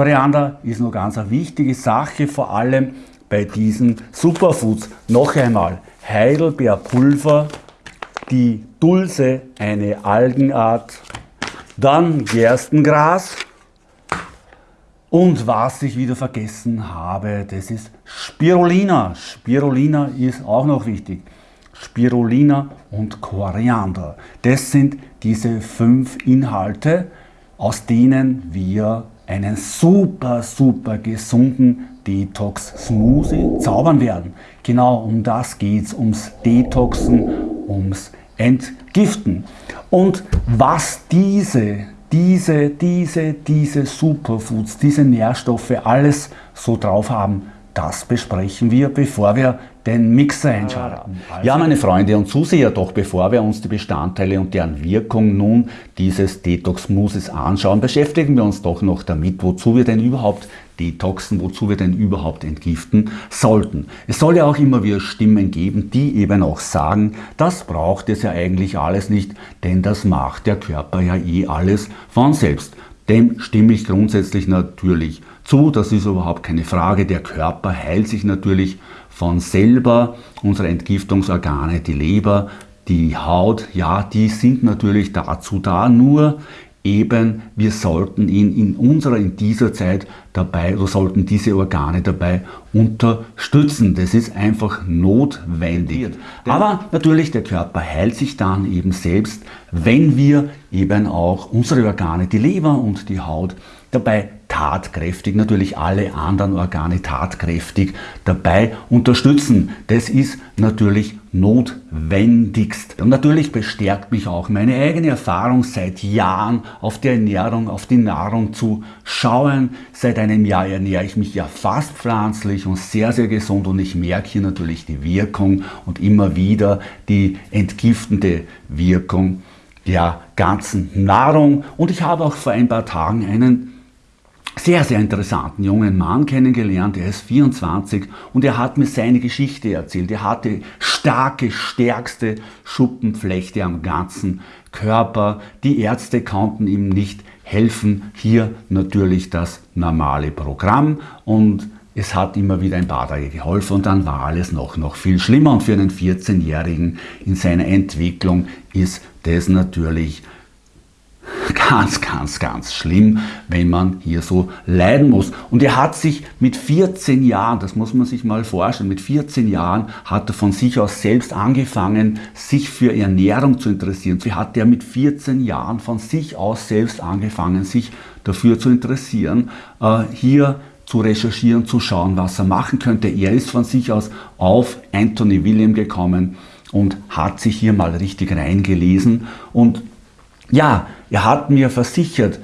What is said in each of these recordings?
Koriander ist noch ganz eine wichtige Sache, vor allem bei diesen Superfoods. Noch einmal, Heidelbeerpulver, die Dulse, eine Algenart, dann Gerstengras und was ich wieder vergessen habe, das ist Spirulina. Spirulina ist auch noch wichtig. Spirulina und Koriander. Das sind diese fünf Inhalte, aus denen wir einen super, super gesunden Detox-Smoothie zaubern werden. Genau um das geht es, ums Detoxen, ums Entgiften. Und was diese, diese, diese, diese Superfoods, diese Nährstoffe alles so drauf haben, das besprechen wir, bevor wir den Mixer einschalten. Also ja, meine Freunde und Zuseher, doch bevor wir uns die Bestandteile und deren Wirkung nun dieses Detox-Mousses anschauen, beschäftigen wir uns doch noch damit, wozu wir denn überhaupt detoxen, wozu wir denn überhaupt entgiften sollten. Es soll ja auch immer wieder Stimmen geben, die eben auch sagen, das braucht es ja eigentlich alles nicht, denn das macht der Körper ja eh alles von selbst. Dem stimme ich grundsätzlich natürlich zu, das ist überhaupt keine Frage. Der Körper heilt sich natürlich von selber. Unsere Entgiftungsorgane, die Leber, die Haut, ja, die sind natürlich dazu da, nur eben wir sollten ihn in unserer, in dieser Zeit dabei, oder sollten diese Organe dabei unterstützen. Das ist einfach notwendig. Aber natürlich, der Körper heilt sich dann eben selbst, wenn wir eben auch unsere Organe, die Leber und die Haut, dabei tatkräftig, natürlich alle anderen Organe tatkräftig dabei unterstützen. Das ist natürlich notwendigst. Und natürlich bestärkt mich auch meine eigene Erfahrung seit Jahren auf die Ernährung, auf die Nahrung zu schauen. Seit einem Jahr ernähre ich mich ja fast pflanzlich und sehr, sehr gesund und ich merke hier natürlich die Wirkung und immer wieder die entgiftende Wirkung der ganzen Nahrung. Und ich habe auch vor ein paar Tagen einen sehr, sehr interessanten jungen Mann kennengelernt. Er ist 24 und er hat mir seine Geschichte erzählt. Er hatte starke, stärkste Schuppenflechte am ganzen Körper. Die Ärzte konnten ihm nicht helfen. Hier natürlich das normale Programm und es hat immer wieder ein paar Tage geholfen und dann war alles noch, noch viel schlimmer. Und für einen 14-Jährigen in seiner Entwicklung ist das natürlich ganz, ganz, ganz schlimm, wenn man hier so leiden muss. Und er hat sich mit 14 Jahren, das muss man sich mal vorstellen, mit 14 Jahren hat er von sich aus selbst angefangen, sich für Ernährung zu interessieren. So hat er mit 14 Jahren von sich aus selbst angefangen, sich dafür zu interessieren, äh, hier zu recherchieren, zu schauen, was er machen könnte. Er ist von sich aus auf Anthony William gekommen und hat sich hier mal richtig reingelesen und ja, er hat mir versichert,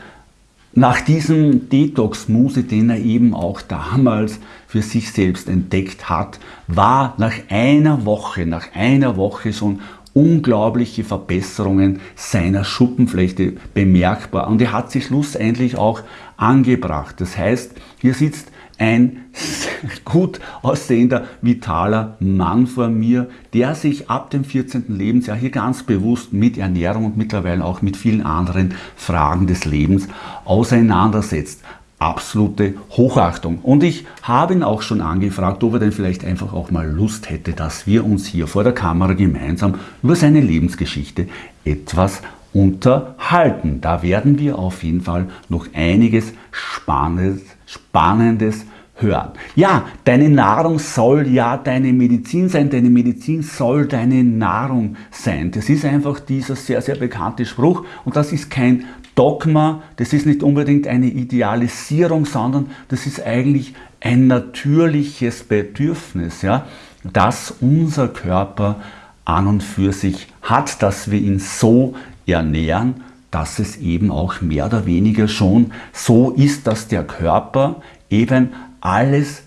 nach diesem Detox-Muse, den er eben auch damals für sich selbst entdeckt hat, war nach einer Woche, nach einer Woche schon unglaubliche Verbesserungen seiner Schuppenflechte bemerkbar. Und er hat sie schlussendlich auch angebracht. Das heißt, hier sitzt ein gut aussehender, vitaler Mann vor mir, der sich ab dem 14. Lebensjahr hier ganz bewusst mit Ernährung und mittlerweile auch mit vielen anderen Fragen des Lebens auseinandersetzt. Absolute Hochachtung. Und ich habe ihn auch schon angefragt, ob er denn vielleicht einfach auch mal Lust hätte, dass wir uns hier vor der Kamera gemeinsam über seine Lebensgeschichte etwas unterhalten. Da werden wir auf jeden Fall noch einiges Spannendes, Spannendes hören. Ja, deine Nahrung soll ja deine Medizin sein, deine Medizin soll deine Nahrung sein. Das ist einfach dieser sehr, sehr bekannte Spruch und das ist kein Dogma, das ist nicht unbedingt eine Idealisierung, sondern das ist eigentlich ein natürliches Bedürfnis, ja, das unser Körper an und für sich hat, dass wir ihn so ernähren, dass es eben auch mehr oder weniger schon so ist, dass der Körper eben alles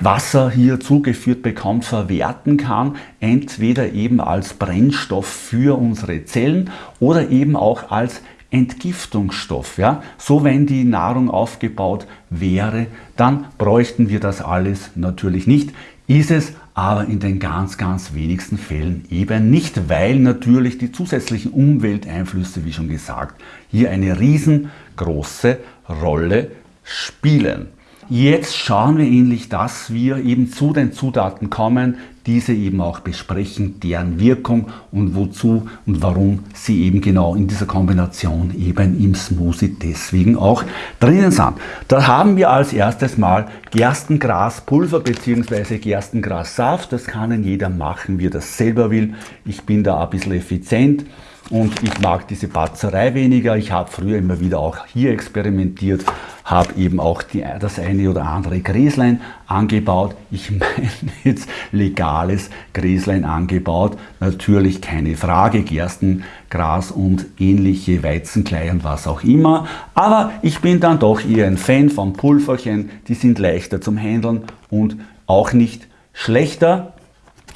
Wasser hier zugeführt bekommt, verwerten kann, entweder eben als Brennstoff für unsere Zellen oder eben auch als Entgiftungsstoff. Ja? So wenn die Nahrung aufgebaut wäre, dann bräuchten wir das alles natürlich nicht. Ist es aber in den ganz, ganz wenigsten Fällen eben nicht, weil natürlich die zusätzlichen Umwelteinflüsse, wie schon gesagt, hier eine riesengroße Rolle spielen. Jetzt schauen wir ähnlich, dass wir eben zu den Zutaten kommen, diese eben auch besprechen, deren Wirkung und wozu und warum sie eben genau in dieser Kombination eben im Smoothie deswegen auch drinnen sind. Da haben wir als erstes mal Gerstengraspulver bzw. Gerstengrassaft. Das kann jeder machen, wie er das selber will. Ich bin da ein bisschen effizient und ich mag diese Batzerei weniger. Ich habe früher immer wieder auch hier experimentiert, habe eben auch die, das eine oder andere Gräslein angebaut. Ich meine jetzt legales Gräslein angebaut. Natürlich keine Frage, Gerstengras und ähnliche Weizenklei und was auch immer. Aber ich bin dann doch eher ein Fan von Pulverchen. Die sind leichter zum Handeln und auch nicht schlechter.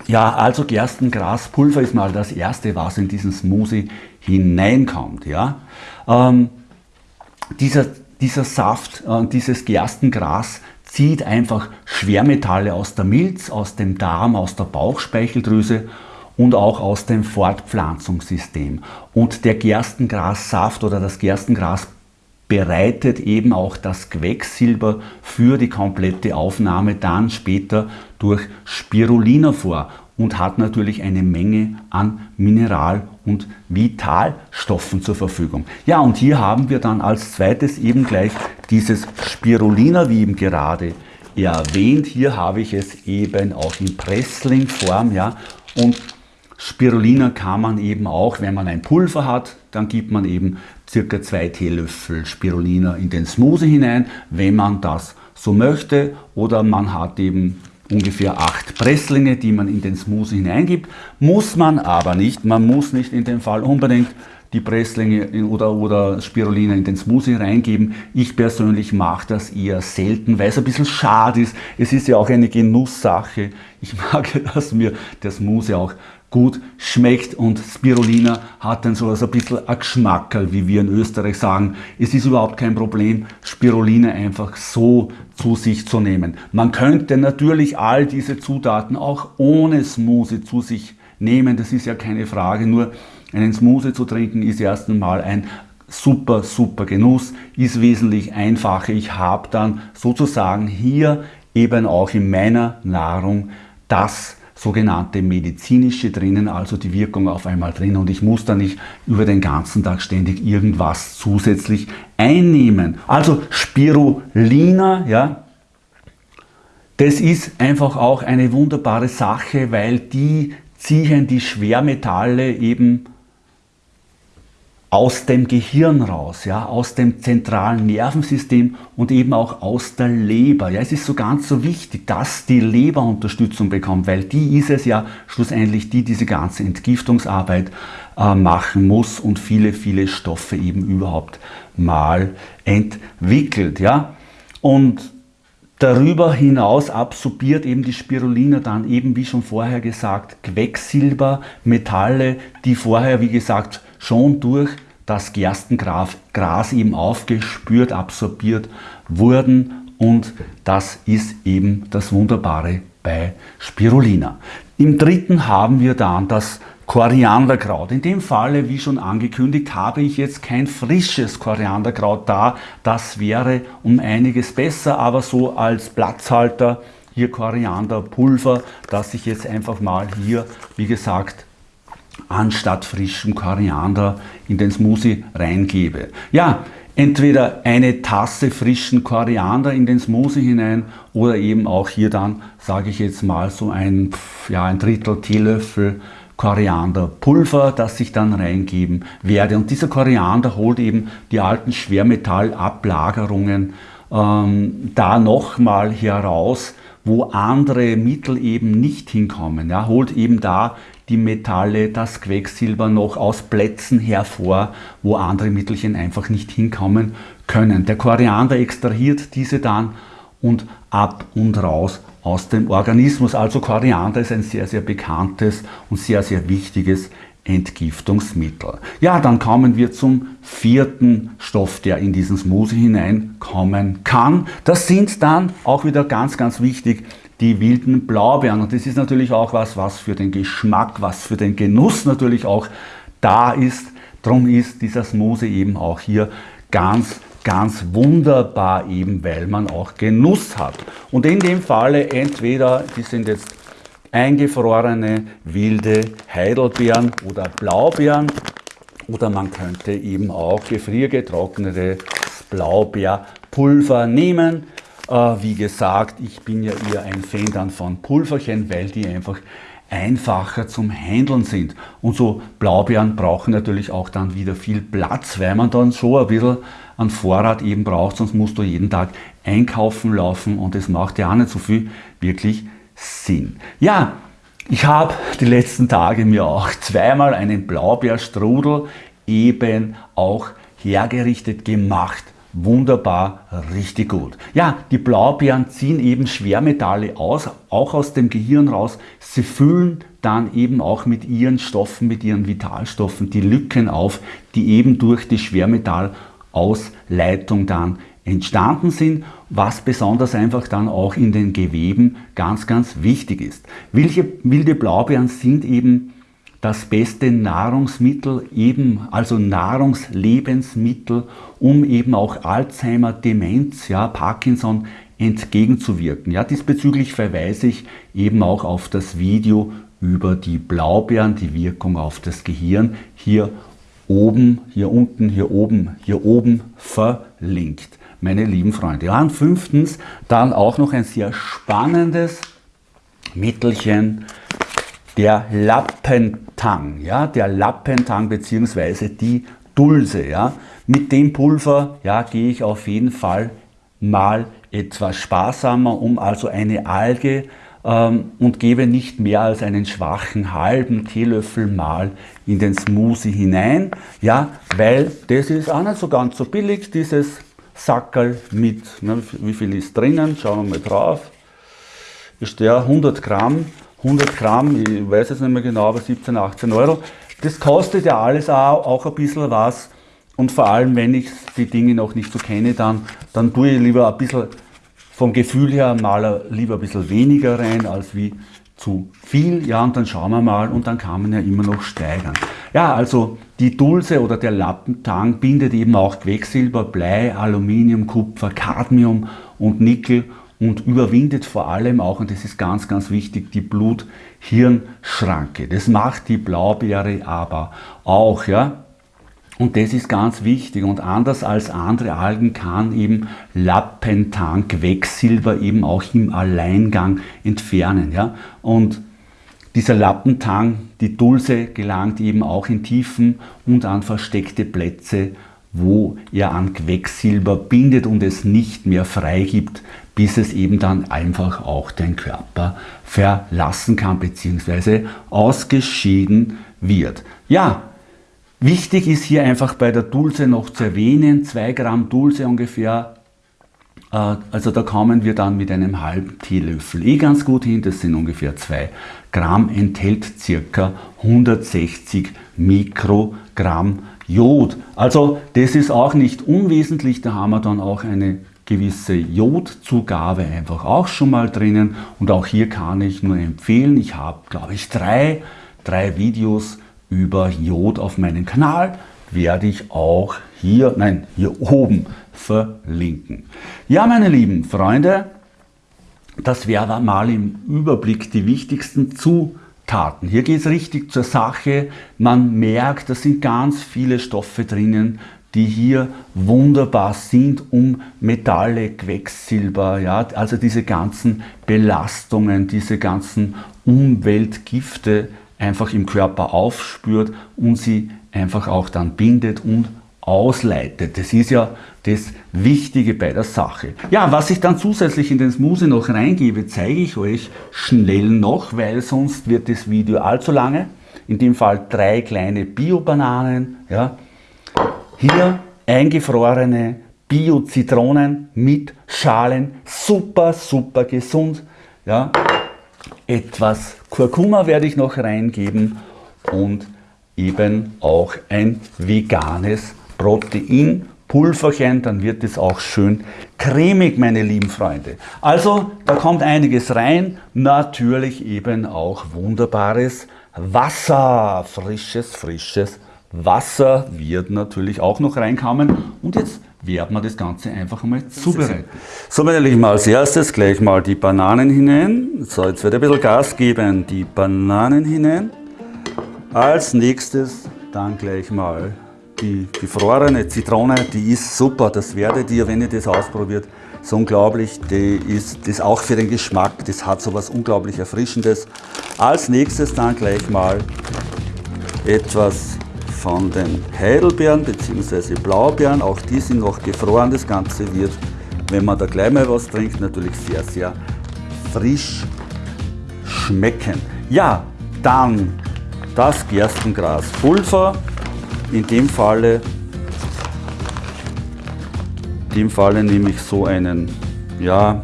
Ja, also Gerstengraspulver ist mal das erste, was in diesen Smoothie hineinkommt. Ja? Ähm, dieser, dieser Saft, äh, dieses Gerstengras zieht einfach Schwermetalle aus der Milz, aus dem Darm, aus der Bauchspeicheldrüse und auch aus dem Fortpflanzungssystem. Und der Gerstengrassaft oder das Gerstengras bereitet eben auch das Quecksilber für die komplette Aufnahme dann später durch Spirulina vor und hat natürlich eine Menge an Mineral- und Vitalstoffen zur Verfügung. Ja, und hier haben wir dann als zweites eben gleich dieses Spirulina, wie eben gerade erwähnt. Hier habe ich es eben auch in Pressling-Form, ja, und Spirulina kann man eben auch, wenn man ein Pulver hat, dann gibt man eben circa zwei Teelöffel Spirulina in den Smoothie hinein, wenn man das so möchte. Oder man hat eben ungefähr acht Presslinge, die man in den Smoothie hineingibt. Muss man aber nicht. Man muss nicht in dem Fall unbedingt die Presslinge oder, oder Spirulina in den Smoothie reingeben. Ich persönlich mache das eher selten, weil es ein bisschen schade ist. Es ist ja auch eine Genusssache. Ich mag, dass mir der Smoothie auch gut schmeckt und Spirulina hat dann so ein bisschen ein Geschmackerl, wie wir in Österreich sagen. Es ist überhaupt kein Problem, Spirulina einfach so zu sich zu nehmen. Man könnte natürlich all diese Zutaten auch ohne Smoothie zu sich nehmen, das ist ja keine Frage, nur einen Smoothie zu trinken ist erst einmal ein super, super Genuss, ist wesentlich einfacher. Ich habe dann sozusagen hier eben auch in meiner Nahrung das sogenannte medizinische drinnen, also die Wirkung auf einmal drin und ich muss da nicht über den ganzen Tag ständig irgendwas zusätzlich einnehmen. Also Spirulina, ja, das ist einfach auch eine wunderbare Sache, weil die ziehen die Schwermetalle eben aus dem Gehirn raus, ja, aus dem zentralen Nervensystem und eben auch aus der Leber. Ja, es ist so ganz so wichtig, dass die Leber Unterstützung bekommt, weil die ist es ja schlussendlich, die diese ganze Entgiftungsarbeit äh, machen muss und viele, viele Stoffe eben überhaupt mal entwickelt. Ja. Und Darüber hinaus absorbiert eben die Spirulina dann eben, wie schon vorher gesagt, Quecksilber, Metalle, die vorher, wie gesagt, schon durch das Gerstengras eben aufgespürt, absorbiert wurden und das ist eben das Wunderbare bei Spirulina. Im dritten haben wir dann das Korianderkraut. In dem Falle, wie schon angekündigt, habe ich jetzt kein frisches Korianderkraut da. Das wäre um einiges besser, aber so als Platzhalter hier Korianderpulver, das ich jetzt einfach mal hier, wie gesagt, anstatt frischem Koriander in den Smoothie reingebe. Ja, entweder eine Tasse frischen Koriander in den Smoothie hinein oder eben auch hier dann, sage ich jetzt mal, so ein, ja, ein Drittel Teelöffel Korianderpulver, das ich dann reingeben werde. Und dieser Koriander holt eben die alten Schwermetallablagerungen ähm, da nochmal heraus, wo andere Mittel eben nicht hinkommen. Ja, holt eben da die Metalle, das Quecksilber noch aus Plätzen hervor, wo andere Mittelchen einfach nicht hinkommen können. Der Koriander extrahiert diese dann und ab und raus aus dem Organismus. Also Koriander ist ein sehr, sehr bekanntes und sehr, sehr wichtiges Entgiftungsmittel. Ja, dann kommen wir zum vierten Stoff, der in diesen Smoothie hineinkommen kann. Das sind dann auch wieder ganz, ganz wichtig die wilden Blaubeeren. Und das ist natürlich auch was, was für den Geschmack, was für den Genuss natürlich auch da ist. Darum ist dieser Smoothie eben auch hier ganz, ganz wunderbar eben, weil man auch Genuss hat. Und in dem Falle entweder, die sind jetzt eingefrorene wilde Heidelbeeren oder Blaubeeren oder man könnte eben auch gefriergetrocknete Blaubeerpulver nehmen. Äh, wie gesagt, ich bin ja eher ein Fan dann von Pulverchen, weil die einfach einfacher zum Handeln sind. Und so Blaubeeren brauchen natürlich auch dann wieder viel Platz, weil man dann so ein bisschen an Vorrat eben braucht, sonst musst du jeden Tag einkaufen laufen und das macht ja auch nicht so viel wirklich Sinn. Ja, ich habe die letzten Tage mir auch zweimal einen Blaubeerstrudel eben auch hergerichtet gemacht. Wunderbar, richtig gut. Ja, die Blaubeeren ziehen eben Schwermetalle aus, auch aus dem Gehirn raus. Sie füllen dann eben auch mit ihren Stoffen, mit ihren Vitalstoffen die Lücken auf, die eben durch die Schwermetallausleitung dann entstanden sind, was besonders einfach dann auch in den Geweben ganz, ganz wichtig ist. Welche wilde Blaubeeren sind eben das beste Nahrungsmittel, eben also Nahrungslebensmittel, um eben auch Alzheimer, Demenz, ja, Parkinson entgegenzuwirken. Ja, diesbezüglich verweise ich eben auch auf das Video über die Blaubeeren, die Wirkung auf das Gehirn, hier oben, hier unten, hier oben, hier oben verlinkt meine lieben Freunde. Ja, und fünftens dann auch noch ein sehr spannendes Mittelchen, der Lappentang, ja, der Lappentang bzw. die Dulse, ja. Mit dem Pulver, ja, gehe ich auf jeden Fall mal etwas sparsamer um, also eine Alge ähm, und gebe nicht mehr als einen schwachen halben Teelöffel mal in den Smoothie hinein, ja, weil das ist auch nicht so ganz so billig, dieses Sackerl mit, ne, wie viel ist drinnen, schauen wir mal drauf, ist der 100 Gramm, 100 Gramm, ich weiß jetzt nicht mehr genau, aber 17, 18 Euro. Das kostet ja alles auch, auch ein bisschen was und vor allem, wenn ich die Dinge noch nicht so kenne, dann, dann tue ich lieber ein bisschen vom Gefühl her mal lieber ein bisschen weniger rein, als wie zu viel. Ja, und dann schauen wir mal und dann kann man ja immer noch steigern. Ja, also die Dulce oder der Lappentang bindet eben auch Quecksilber, Blei, Aluminium, Kupfer, Cadmium und Nickel und überwindet vor allem auch, und das ist ganz, ganz wichtig, die Blut-Hirn-Schranke. Das macht die Blaubeere aber auch, ja. Und das ist ganz wichtig und anders als andere Algen kann eben Lappentang Quecksilber eben auch im Alleingang entfernen. Ja? Und dieser Lappentang, die Dulce, gelangt eben auch in Tiefen und an versteckte Plätze, wo er an Quecksilber bindet und es nicht mehr freigibt, bis es eben dann einfach auch den Körper verlassen kann bzw. ausgeschieden wird. Ja, wichtig ist hier einfach bei der Dulce noch zu erwähnen, 2 Gramm Dulce ungefähr äh, also da kommen wir dann mit einem halben Teelöffel eh ganz gut hin, das sind ungefähr 2 Gramm, enthält ca. 160 Mikrogramm Jod. Also das ist auch nicht unwesentlich, da haben wir dann auch eine gewisse Jodzugabe einfach auch schon mal drinnen und auch hier kann ich nur empfehlen, ich habe glaube ich drei, drei Videos über Jod auf meinem Kanal, werde ich auch hier, nein, hier oben verlinken. Ja, meine lieben Freunde, das wäre mal im Überblick die wichtigsten Zutaten. Hier geht es richtig zur Sache. Man merkt, da sind ganz viele Stoffe drinnen, die hier wunderbar sind, um Metalle, Quecksilber, ja, also diese ganzen Belastungen, diese ganzen Umweltgifte einfach im Körper aufspürt und sie einfach auch dann bindet und ausleitet. Das ist ja das Wichtige bei der Sache. Ja, was ich dann zusätzlich in den Smoothie noch reingebe, zeige ich euch schnell noch, weil sonst wird das Video allzu lange. In dem Fall drei kleine Bio-Bananen. Ja. Hier eingefrorene Bio-Zitronen mit Schalen. Super, super gesund. Ja. Etwas Kurkuma werde ich noch reingeben und eben auch ein veganes Pulverchen, dann wird es auch schön cremig, meine lieben Freunde. Also, da kommt einiges rein, natürlich eben auch wunderbares Wasser, frisches, frisches Wasser wird natürlich auch noch reinkommen und jetzt werden wir das Ganze einfach einmal zubereiten. So, meine Lieben, als erstes gleich mal die Bananen hinein. So, jetzt wird ein bisschen Gas geben, die Bananen hinein. Als nächstes dann gleich mal die gefrorene Zitrone, die ist super, das werdet ihr, wenn ihr das ausprobiert, so unglaublich, die ist das auch für den Geschmack, das hat so was unglaublich Erfrischendes. Als nächstes dann gleich mal etwas von den Heidelbeeren bzw. Blaubeeren, auch die sind noch gefroren, das Ganze wird, wenn man da gleich mal was trinkt, natürlich sehr, sehr frisch schmecken. Ja, dann das Gerstengraspulver. In dem Falle, in dem Falle nehme ich so einen, ja,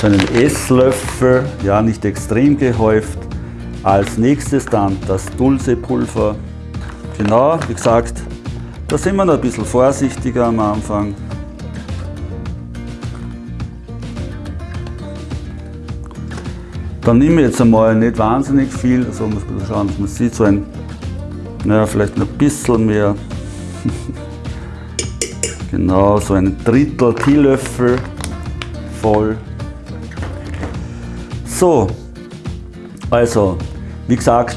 so einen Esslöffel, ja, nicht extrem gehäuft. Als nächstes dann das Dulce-Pulver. Genau, wie gesagt, da sind wir noch ein bisschen vorsichtiger am Anfang. Dann nehme ich jetzt einmal nicht wahnsinnig viel, also muss man schauen, dass man sieht, so ein, naja, vielleicht ein bisschen mehr. genau, so ein Drittel Teelöffel voll. So, also, wie gesagt,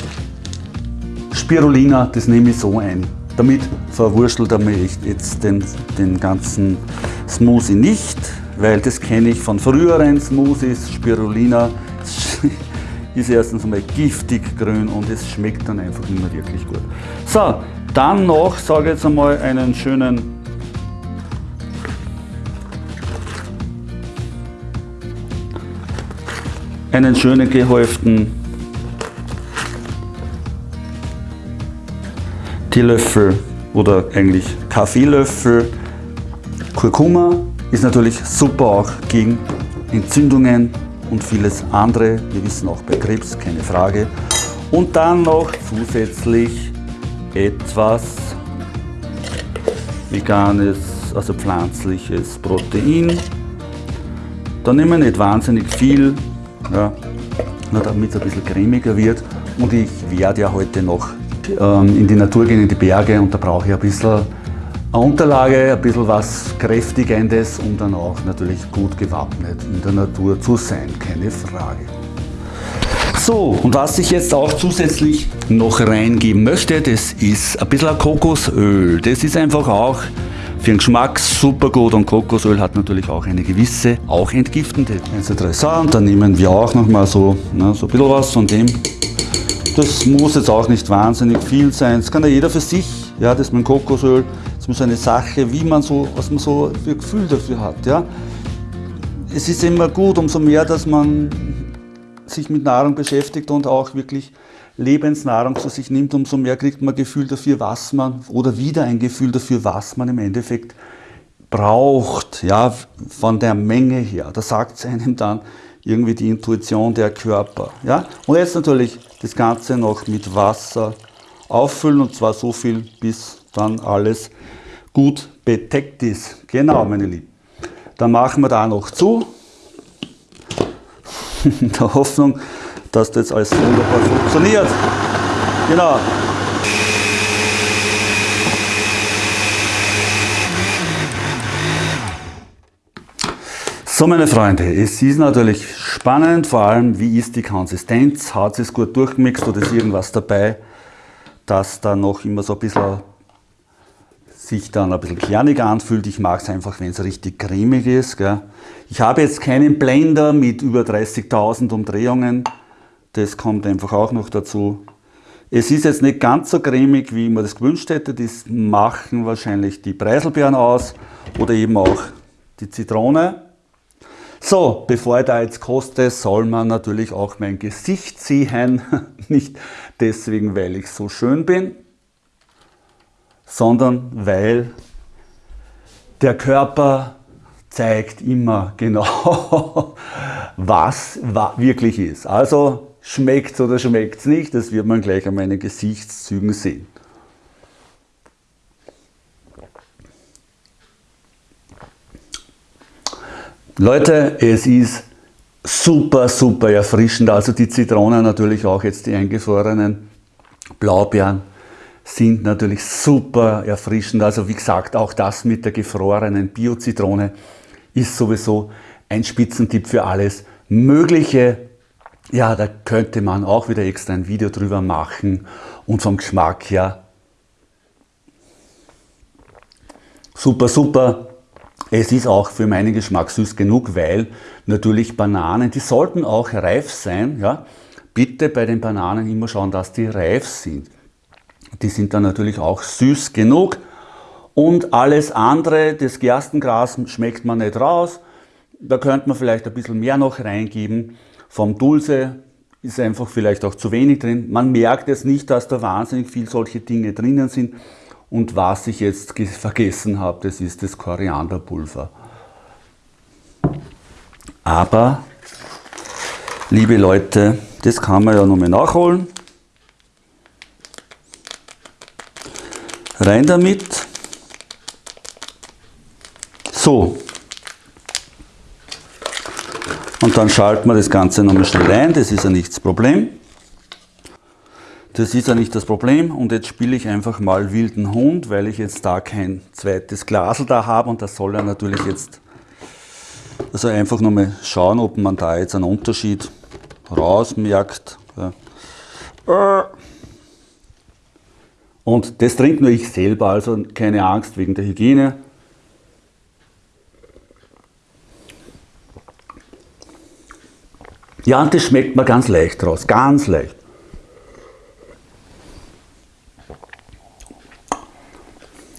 Spirulina, das nehme ich so ein. Damit verwurstelt er mir jetzt den, den ganzen Smoothie nicht, weil das kenne ich von früheren Smoothies. Spirulina ist erstens einmal giftig grün und es schmeckt dann einfach nicht mehr wirklich gut. So, dann noch, sage ich jetzt einmal, einen schönen einen schönen gehäuften Teelöffel oder eigentlich Kaffeelöffel Kurkuma ist natürlich super auch gegen Entzündungen und vieles andere. Wir wissen auch bei Krebs, keine Frage. Und dann noch zusätzlich etwas veganes, also pflanzliches Protein. Da nehmen wir nicht wahnsinnig viel, ja, damit es ein bisschen cremiger wird. Und ich werde ja heute noch in die Natur gehen, in die Berge und da brauche ich ein bisschen eine Unterlage, ein bisschen was Kräftigendes, um dann auch natürlich gut gewappnet in der Natur zu sein, keine Frage. So, und was ich jetzt auch zusätzlich noch reingeben möchte, das ist ein bisschen Kokosöl. Das ist einfach auch für den Geschmack super gut und Kokosöl hat natürlich auch eine gewisse, auch entgiftende. 1, 2, 3, so, und dann nehmen wir auch noch mal so, ne, so ein bisschen was von dem. Das muss jetzt auch nicht wahnsinnig viel sein. Das kann ja jeder für sich, ja, das mit Kokosöl das ist so eine Sache, wie man so, was man so für Gefühl dafür hat. Ja? Es ist immer gut, umso mehr, dass man sich mit Nahrung beschäftigt und auch wirklich Lebensnahrung zu sich nimmt, umso mehr kriegt man Gefühl dafür, was man, oder wieder ein Gefühl dafür, was man im Endeffekt braucht, ja, von der Menge her. Da sagt es einem dann irgendwie die Intuition der Körper. Ja? Und jetzt natürlich das Ganze noch mit Wasser auffüllen und zwar so viel, bis dann alles gut bedeckt ist. Genau, meine Lieben. Dann machen wir da noch zu. In der Hoffnung, dass das alles wunderbar funktioniert. Genau. So meine Freunde, es ist natürlich spannend, vor allem wie ist die Konsistenz, hat es gut durchgemixt oder ist irgendwas dabei, dass da noch immer so ein bisschen sich dann ein bisschen kernig anfühlt. Ich mag es einfach, wenn es richtig cremig ist. Gell. Ich habe jetzt keinen Blender mit über 30.000 Umdrehungen. Das kommt einfach auch noch dazu. Es ist jetzt nicht ganz so cremig, wie mir das gewünscht hätte. Das machen wahrscheinlich die Preiselbeeren aus oder eben auch die Zitrone. So, bevor ich da jetzt koste, soll man natürlich auch mein Gesicht sehen. Nicht deswegen, weil ich so schön bin, sondern weil der Körper zeigt immer genau, was wirklich ist. Also schmeckt oder schmeckt es nicht, das wird man gleich an meinen Gesichtszügen sehen. Leute, es ist super, super erfrischend. Also die Zitronen natürlich auch jetzt die eingefrorenen Blaubeeren sind natürlich super erfrischend. Also wie gesagt, auch das mit der gefrorenen Bio-Zitrone ist sowieso ein Spitzentipp für alles Mögliche. Ja, da könnte man auch wieder extra ein Video drüber machen und vom Geschmack her super, super. Es ist auch für meinen Geschmack süß genug, weil natürlich Bananen, die sollten auch reif sein. Ja? Bitte bei den Bananen immer schauen, dass die reif sind. Die sind dann natürlich auch süß genug. Und alles andere, das Gerstengras schmeckt man nicht raus. Da könnte man vielleicht ein bisschen mehr noch reingeben. Vom Dulce ist einfach vielleicht auch zu wenig drin. Man merkt jetzt nicht, dass da wahnsinnig viel solche Dinge drinnen sind. Und was ich jetzt vergessen habe, das ist das Korianderpulver. Aber, liebe Leute, das kann man ja nochmal nachholen. Rein damit. So. Und dann schalten wir das Ganze nochmal schnell ein, das ist ja nicht das Problem. Das ist ja nicht das Problem und jetzt spiele ich einfach mal wilden Hund, weil ich jetzt da kein zweites Glasel da habe und das soll ja natürlich jetzt, also einfach nochmal schauen, ob man da jetzt einen Unterschied rausmerkt. Ja. Und das trinkt nur ich selber, also keine Angst wegen der Hygiene. Ja, und das schmeckt mir ganz leicht raus, ganz leicht.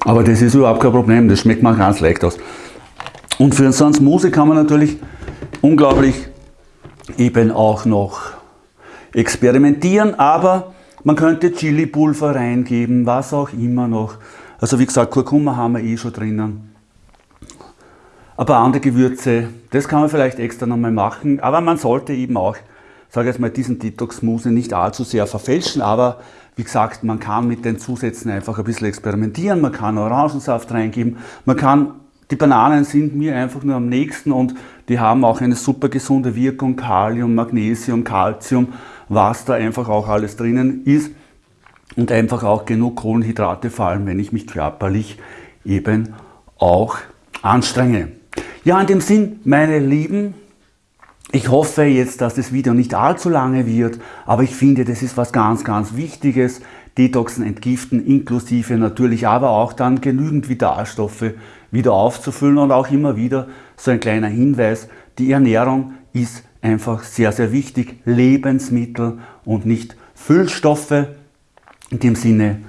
Aber das ist überhaupt kein Problem, das schmeckt mir ganz leicht aus. Und für einen Smoothie kann man natürlich unglaublich eben auch noch experimentieren, aber man könnte Chili-Pulver reingeben, was auch immer noch. Also wie gesagt, Kurkuma haben wir eh schon drinnen. Ein paar andere Gewürze, das kann man vielleicht extra nochmal machen, aber man sollte eben auch, sage ich jetzt mal, diesen Detox-Smoothie nicht allzu sehr verfälschen, aber wie gesagt, man kann mit den Zusätzen einfach ein bisschen experimentieren, man kann Orangensaft reingeben, man kann, die Bananen sind mir einfach nur am nächsten und die haben auch eine super gesunde Wirkung, Kalium, Magnesium, Calcium, was da einfach auch alles drinnen ist und einfach auch genug Kohlenhydrate, vor allem wenn ich mich körperlich eben auch anstrenge. Ja, in dem Sinn, meine Lieben, ich hoffe jetzt, dass das Video nicht allzu lange wird, aber ich finde, das ist was ganz, ganz Wichtiges. Detoxen, entgiften, inklusive natürlich aber auch dann genügend Vitalstoffe wieder aufzufüllen und auch immer wieder so ein kleiner Hinweis, die Ernährung ist einfach sehr, sehr wichtig. Lebensmittel und nicht Füllstoffe. In dem Sinne,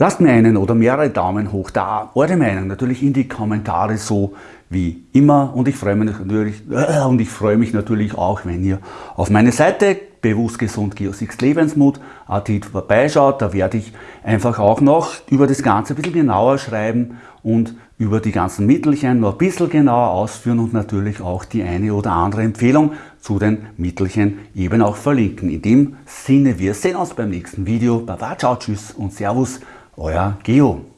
lasst mir einen oder mehrere Daumen hoch da. Eure Meinung natürlich in die Kommentare so, wie immer und ich freue mich natürlich, äh, und ich freue mich natürlich auch, wenn ihr auf meine Seite bewusst gesund Geosix Lebensmut vorbeischaut. Da werde ich einfach auch noch über das Ganze ein bisschen genauer schreiben und über die ganzen Mittelchen noch ein bisschen genauer ausführen und natürlich auch die eine oder andere Empfehlung zu den Mittelchen eben auch verlinken. In dem Sinne, wir sehen uns beim nächsten Video. Baba, ciao, tschüss und servus, euer Geo.